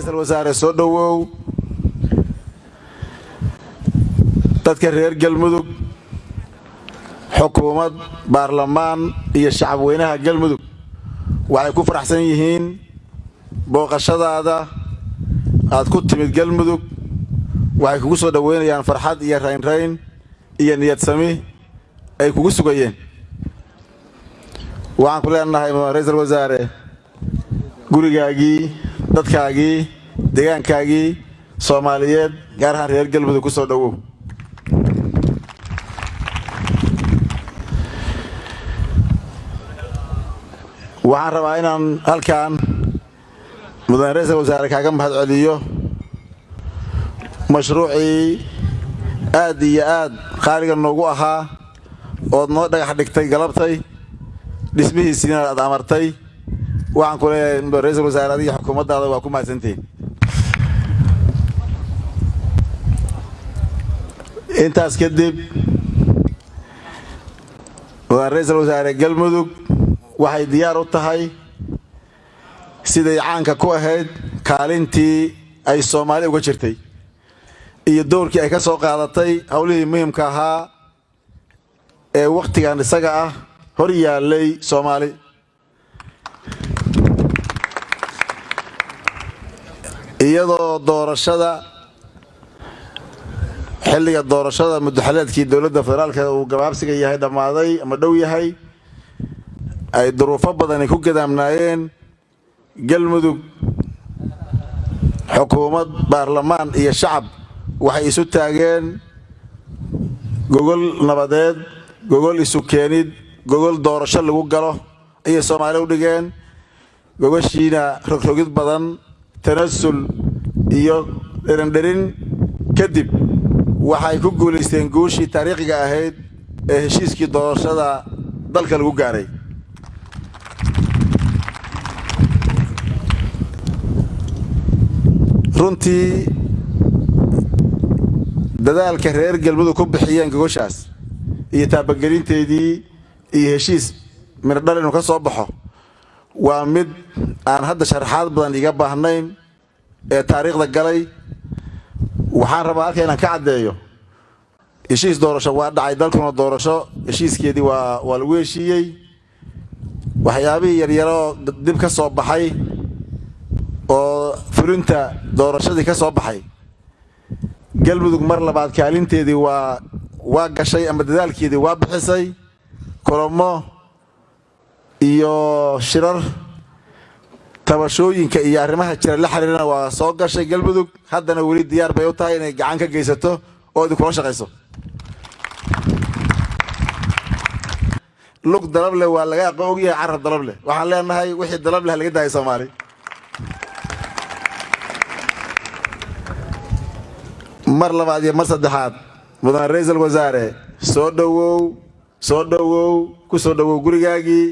ra'iisul wasaare soo dhowow dadka reer galmudug xukuumad baarlamaan iyo shacab weynaha galmudug waxay ku faraxsan yihiin booqashadaada aad ku timid galmudug. Waxay kugu soo dhoweynayaan farxad iyo raynrayn iyo niyad sami ay kugu sugayeen. Waxaan ku leenahay ra'iisul wasaare gurigaagii dadkaagii deegaankaagii soomaaliyeed gaar ahaan reer galmudug ku soo dhowow waxaan rabaa inaan halkan mudane ra'iisul wasaare kaaga mahad celiyo mashruucii aad iyo aad qaaliga noogu ahaa ood noo dhagax dhigtay galabtay dhismihiisiina aad amartay waxaan ku leeyahay ra'iisul wasaare adiga xukuumaddaada waa ku mahadsantihiin. Intaas kadib ra'iisul wasaare galmudug waxay diyaar u tahay siday caanka ku ahayd kaalintii ay soomaali uga jirtay iyo dowrkii ay ka soo qaadatay howlihii muhimka ahaa ee wakhtigan isaga ah hor yaallay soomaali iyadoo doorashada xilliga doorashada muddaxaleedkii dowladda federaalka uu gabaabsiga yahay dhammaaday ama dhow yahay ay duruufo badani ku gadaamnaayeen galmudug xukuumad baarlamaan iyo shacab. Waxay isu taageen gogol nabadeed gogol isu keenid gogol doorasho lagu galo ayay soomaali u dhigeen. Gogoshiina rogrogid badan tanasul iyo dherindherin kadib waxay ku guulaysteen guushii taariikhiga ahayd ee heshiiskii doorashada dalka lagu gaaray. Runtii dadaalka reer galmudug ku bixiyeen gogoshaas iyo taabagelinteedii iyo heshiis mirdhal inuu ka soo baxo waa mid aan hadda sharaxaad badan iga baahnayn ee taariikhda galay waxaan rabaa halka inaan ka caddeeyo. Heshiis doorasho waa dhacay dalkuna doorasho. Heshiiskeedii waa waa lagu heshiiyey. Waxyaabihii yaryaroo dib ka soo baxay oo fulinta doorashadii ka soo baxay. Galmudug mar labaad kaalinteedii waa waa gashay ama dadaalkeedii waa bixisay. Kulamo iyo shirar tabashooyinka iyo arrimaha jira la xiriirana waa soo gashay galmudug haddana weli diyaar bay u tahay inay gacan ka geysato oo idinkula shaqayso. Lug dalableh waa laga aqoon ogyahay carab dalableh waxaan leenahay wixii dalableh laga daayay soomaali. Mar labaad iyo mar saddexaad mudane ra'iisul wasaare soo dhowow soo dhowow ku soo dhowow gurigaagii